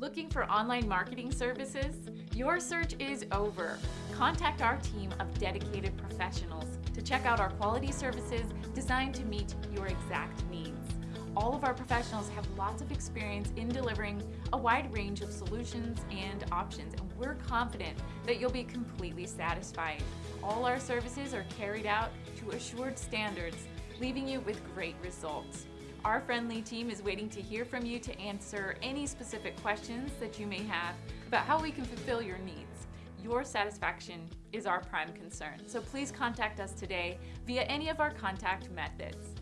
Looking for online marketing services? Your search is over. Contact our team of dedicated professionals to check out our quality services designed to meet your exact needs. All of our professionals have lots of experience in delivering a wide range of solutions and options, and we're confident that you'll be completely satisfied. All our services are carried out to assured standards, leaving you with great results. Our friendly team is waiting to hear from you to answer any specific questions that you may have about how we can fulfill your needs. Your satisfaction is our prime concern, so please contact us today via any of our contact methods.